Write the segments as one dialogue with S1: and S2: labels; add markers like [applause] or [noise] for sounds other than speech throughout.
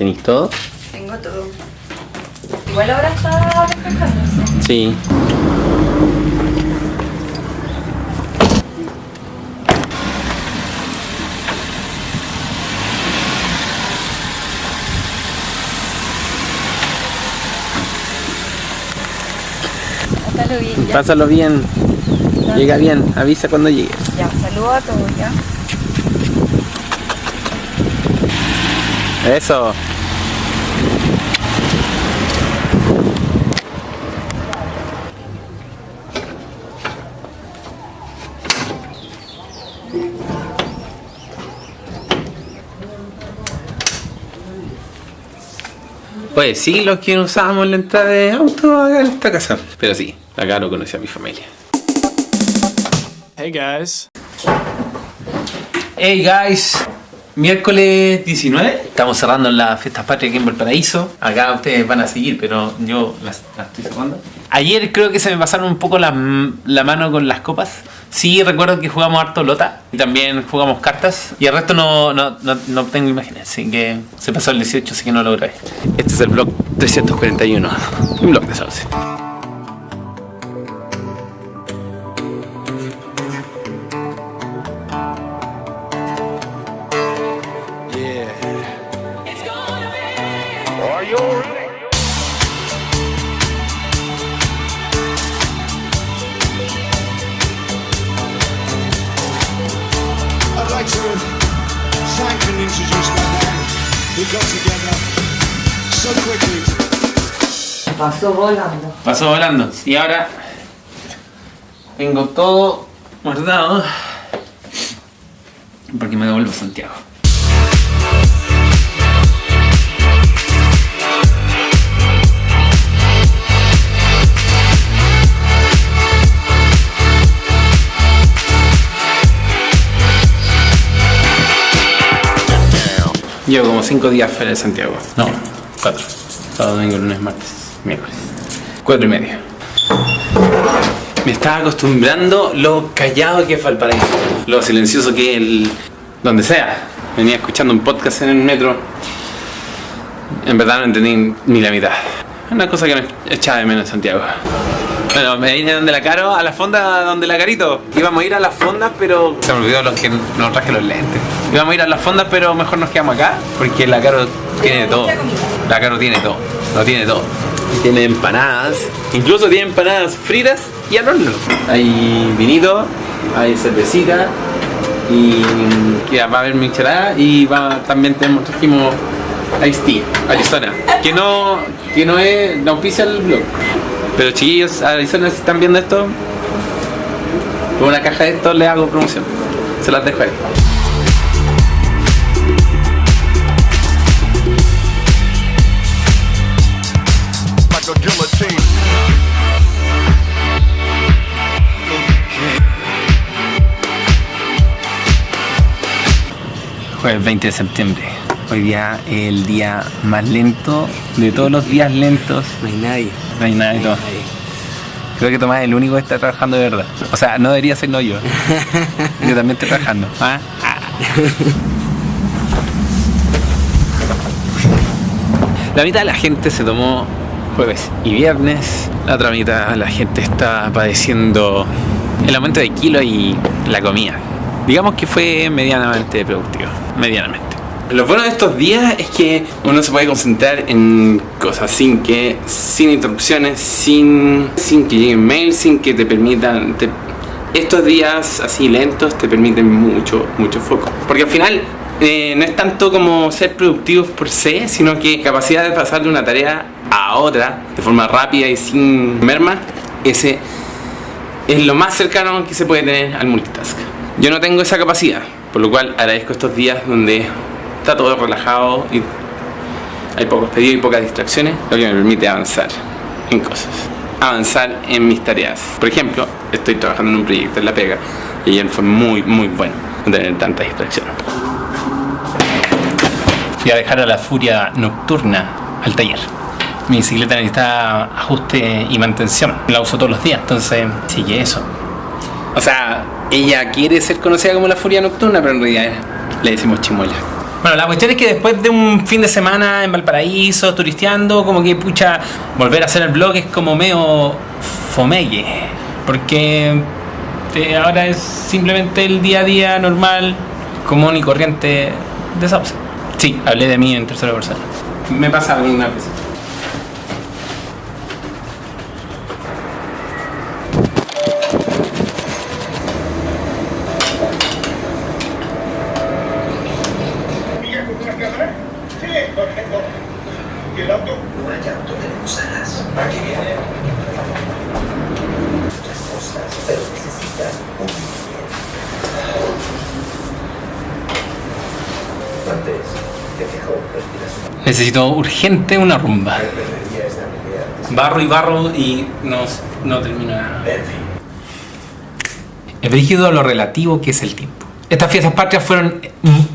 S1: ¿Tenéis todo?
S2: Tengo todo. Igual ahora está despejándose.
S1: Sí.
S2: Pásalo bien ya.
S1: Pásalo bien. Llega bien. Avisa cuando llegues.
S2: Ya, saludo a todos ya.
S1: Eso. Pues sí, los que usábamos la entrada de auto acá en esta casa. Pero sí, acá lo conocí a mi familia.
S3: Hey guys.
S1: Hey guys, miércoles 19, estamos cerrando las fiestas patrias aquí en Valparaíso. Acá ustedes van a seguir, pero yo las, las estoy cerrando. Ayer creo que se me pasaron un poco la, la mano con las copas. Sí, recuerdo que jugamos harto lota y también jugamos cartas. Y el resto no, no, no, no tengo imágenes, así que se pasó el 18, así que no lo grabé. Este es el blog 341, un blog de Sauce.
S2: Pasó volando.
S1: Pasó volando. Y ahora tengo todo guardado porque me devuelvo a Santiago. Llevo como 5 días fuera de Santiago. No, 4. Sábado, domingo, lunes, martes, miércoles. 4 y medio. Me estaba acostumbrando lo callado que es Valparaíso. Lo silencioso que es el... Donde sea. Venía escuchando un podcast en el metro. En verdad no entendí ni la mitad. Una cosa que me echaba de menos en Santiago. Bueno, me vine donde la Caro, a la fonda donde la Carito. Íbamos a ir a las fondas, pero se me olvidó los que no traje los lentes. Íbamos a ir a las fondas, pero mejor nos quedamos acá, porque la Caro tiene todo. La Caro tiene todo, lo tiene todo. Tiene empanadas, incluso tiene empanadas fritas y al. Hay vinito, hay cervecita y ya va a haber michelada y también tenemos, trajimos Ice Tea, Arizona, que no, que no es, no auspicia el blog. Pero chiquillos, Arizona, si están viendo esto, con una caja de esto le hago promoción. Se las dejo ahí. Jueves 20 de septiembre. Hoy día es el día más lento de todos los días lentos.
S4: No hay nadie.
S1: No hay nada de todo. Creo que Tomás es el único que está trabajando de verdad. O sea, no debería ser no yo. [laughs] Yo también estoy trabajando. [laughs] ¿ah? Ah. La mitad de la gente se tomó jueves y viernes. La otra mitad de la gente está padeciendo el aumento de kilo y la comida. Digamos que fue medianamente productivo. Medianamente. Lo bueno de estos días es que uno se puede concentrar en cosas sin que, sin interrupciones, sin, sin que lleguen mails, sin que te permitan. te- estos días así lentos te permiten mucho, mucho foco. Porque al final eh, no es tanto como ser productivos por se, sino que capacidad de pasar de una tarea a otra de forma rápida y sin merma, ese es lo más cercano que se puede tener al multitask. Yo no tengo esa capacidad, por lo cual agradezco estos días donde está todo relajado y hay pocos pedidos y pocas distracciones, lo que me permite avanzar en cosas. Avanzar en mis tareas. Por ejemplo, estoy trabajando en un proyecto en La Pega y ayer fue muy, muy bueno no tener tanta distracción. Fui a dejar a la furia nocturna al taller. Mi bicicleta necesita ajuste y mantención. La uso todos los días, entonces sigue eso. O sea, ella quiere ser conocida como la furia nocturna, pero en realidad le decimos chimuela. Bueno, la cuestión es que después de un fin de semana en Valparaíso, turisteando, como que pucha, volver a hacer el blog es como medio fomegue. Porque eh, ahora es simplemente el día a día normal, común y corriente de Sauce. Sí, hablé de mí en tercera persona. Me pasa una vez.
S5: ¿Miguel con una cámara? Sí, perfecto. ¿Y el auto?
S3: No hay auto de usadas. Aquí viene. Muchas cosas, pero necesitan un billete. Antes de que Hope perdiera su
S1: Necesito urgente una rumba. Barro y barro y no, no termino nada. Es brígido lo relativo que es el tiempo. Estas fiestas patrias fueron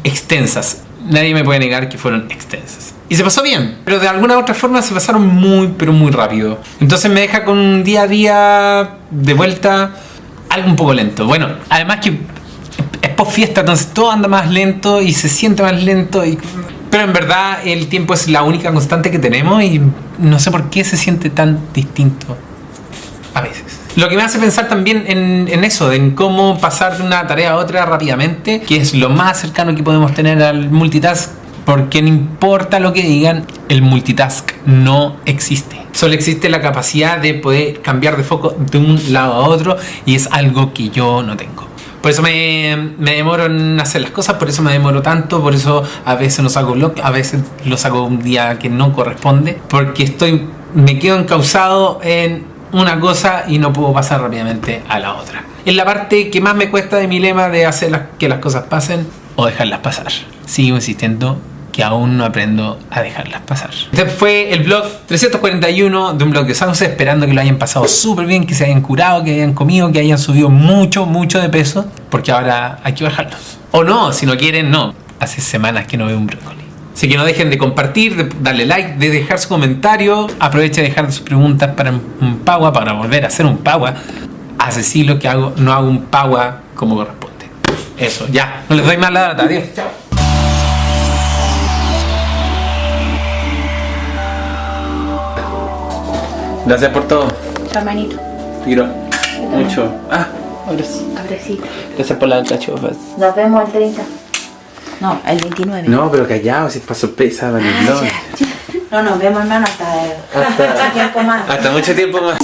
S1: extensas. Nadie me puede negar que fueron extensas. Y se pasó bien, pero de alguna u otra forma se pasaron muy, pero muy rápido. Entonces me deja con un día a día de vuelta algo un poco lento. Bueno, además que es post fiesta, entonces todo anda más lento y se siente más lento. Y... Pero en verdad el tiempo es la única constante que tenemos y no sé por qué se siente tan distinto a veces. Lo que me hace pensar también en, en eso, en cómo pasar de una tarea a otra rápidamente, que es lo más cercano que podemos tener al multitask, porque no importa lo que digan, el multitask no existe. Solo existe la capacidad de poder cambiar de foco de un lado a otro y es algo que yo no tengo. Por eso me, me demoro en hacer las cosas, por eso me demoro tanto, por eso a veces los hago lo, a veces los hago un día que no corresponde, porque estoy me quedo encausado en una cosa y no puedo pasar rápidamente a la otra. Es la parte que más me cuesta de mi lema de hacer las- que las cosas pasen o dejarlas pasar. Sigo insistiendo que aún no aprendo a dejarlas pasar. Este fue el blog 341 de un blog de Sauce, esperando que lo hayan pasado súper bien, que se hayan curado, que hayan comido, que hayan subido mucho, mucho de peso, porque ahora hay que bajarlos. O no, si no quieren, no. Hace semanas que no veo un brócoli. Así que no dejen de compartir, de darle like, de dejar su comentario. Aproveche de dejar sus preguntas para un Pagua, para volver a hacer un Pagua. Hace siglos que hago, no hago un Pagua como corresponde. Eso, ya. No les doy más la data. Adiós. Chao. Gracias por todo.
S2: Tu hermanito.
S1: Tiro. Mucho. Ah, abrazo.
S2: Abrecito.
S1: Gracias por las cachofas.
S2: Nos vemos el 30. No, el 29.
S1: No, pero callado, si es para sorpresa,
S2: Ah, ya. No nos vemos, hermano, hasta, hasta [laughs] tiempo más.
S1: Hasta mucho tiempo más.